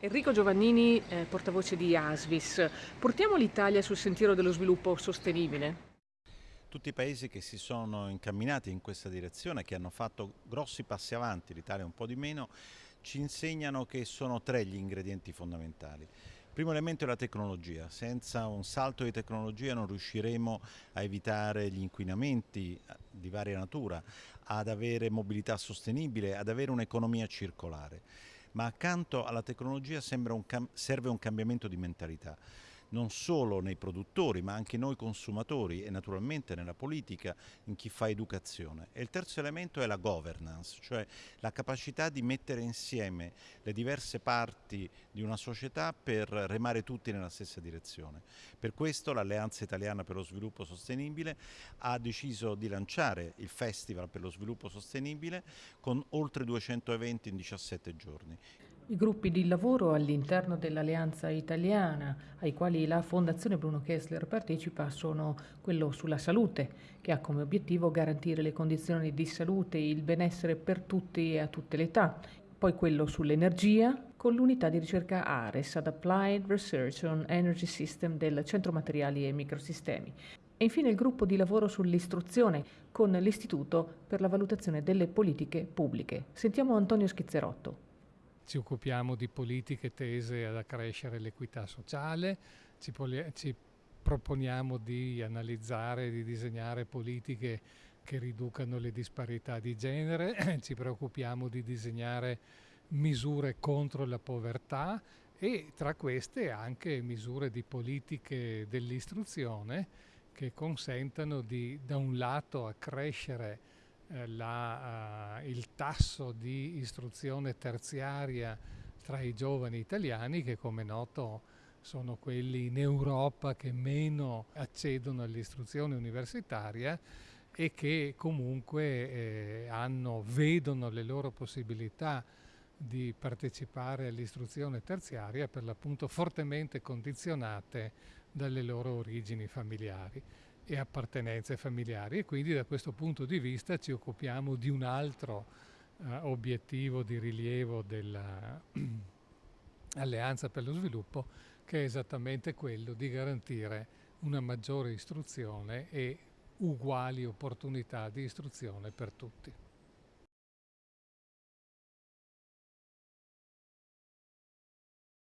Enrico Giovannini, eh, portavoce di Asvis. Portiamo l'Italia sul sentiero dello sviluppo sostenibile? Tutti i paesi che si sono incamminati in questa direzione, che hanno fatto grossi passi avanti, l'Italia un po' di meno, ci insegnano che sono tre gli ingredienti fondamentali. Il primo elemento è la tecnologia, senza un salto di tecnologia non riusciremo a evitare gli inquinamenti eh, di varia natura, ad avere mobilità sostenibile, ad avere un'economia circolare ma accanto alla tecnologia un serve un cambiamento di mentalità non solo nei produttori ma anche noi consumatori e naturalmente nella politica, in chi fa educazione. E il terzo elemento è la governance, cioè la capacità di mettere insieme le diverse parti di una società per remare tutti nella stessa direzione. Per questo l'Alleanza Italiana per lo Sviluppo Sostenibile ha deciso di lanciare il Festival per lo Sviluppo Sostenibile con oltre 200 eventi in 17 giorni. I gruppi di lavoro all'interno dell'Alleanza Italiana, ai quali la Fondazione Bruno Kessler partecipa, sono quello sulla salute, che ha come obiettivo garantire le condizioni di salute e il benessere per tutti e a tutte le età, poi quello sull'energia, con l'unità di ricerca ARES, ad Applied Research on Energy System del Centro Materiali e Microsistemi. E infine il gruppo di lavoro sull'istruzione con l'Istituto per la valutazione delle politiche pubbliche. Sentiamo Antonio Schizzerotto ci occupiamo di politiche tese ad accrescere l'equità sociale, ci, ci proponiamo di analizzare, di disegnare politiche che riducano le disparità di genere, ci preoccupiamo di disegnare misure contro la povertà e tra queste anche misure di politiche dell'istruzione che consentano di da un lato accrescere la, uh, il tasso di istruzione terziaria tra i giovani italiani che come noto sono quelli in Europa che meno accedono all'istruzione universitaria e che comunque eh, hanno, vedono le loro possibilità di partecipare all'istruzione terziaria per l'appunto fortemente condizionate dalle loro origini familiari e appartenenze familiari e quindi da questo punto di vista ci occupiamo di un altro uh, obiettivo di rilievo dell'Alleanza per lo Sviluppo che è esattamente quello di garantire una maggiore istruzione e uguali opportunità di istruzione per tutti.